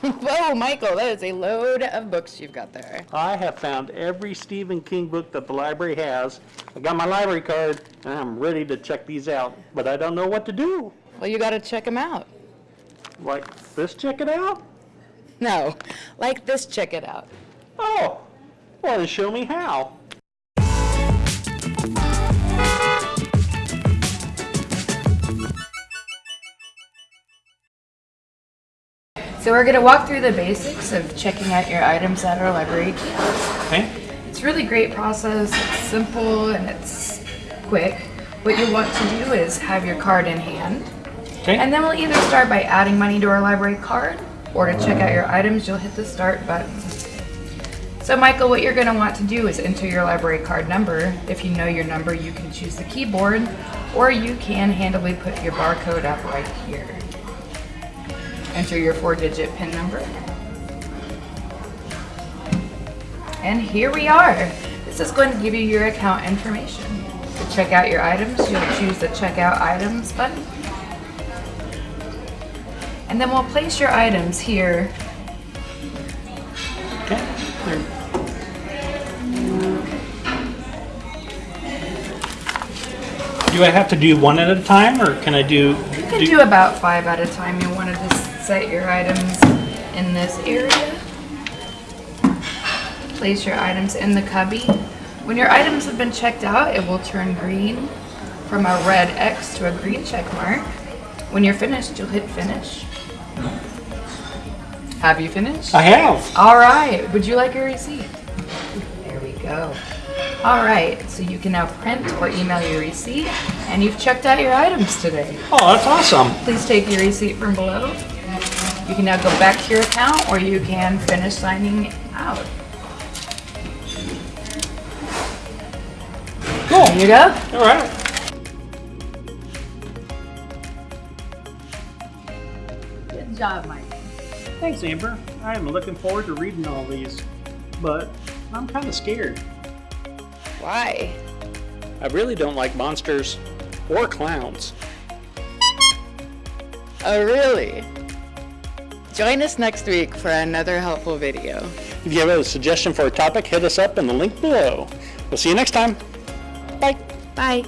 Whoa, Michael, that is a load of books you've got there. I have found every Stephen King book that the library has. I got my library card, and I'm ready to check these out, but I don't know what to do. Well, you got to check them out. Like this, check it out? No, like this, check it out. Oh, well, then show me how. So we're going to walk through the basics of checking out your items at our library kiosk. Okay? It's a really great process. It's simple and it's quick. What you want to do is have your card in hand. Okay. And then we'll either start by adding money to our library card or to check out your items, you'll hit the start button. So Michael, what you're gonna want to do is enter your library card number. If you know your number, you can choose the keyboard or you can handily put your barcode up right here. Enter your four digit PIN number. And here we are. This is going to give you your account information. To check out your items, you'll choose the checkout items button. And then we'll place your items here. Okay. There. Do I have to do one at a time, or can I do? You can do about five at a time. You'll want to just set your items in this area. Place your items in the cubby. When your items have been checked out, it will turn green from a red X to a green check mark. When you're finished, you'll hit finish. Have you finished? I have. All right. Would you like a receipt? There we go. All right. So you can now print or email your receipt, and you've checked out your items today. Oh, that's awesome. Please take your receipt from below. You can now go back to your account, or you can finish signing out. Cool. There you go. All right. Good job, Mike. Thanks, Amber. I am looking forward to reading all these, but I'm kind of scared. Why? I really don't like monsters or clowns. Oh, really? Join us next week for another helpful video. If you have a suggestion for a topic, hit us up in the link below. We'll see you next time. Bye. Bye.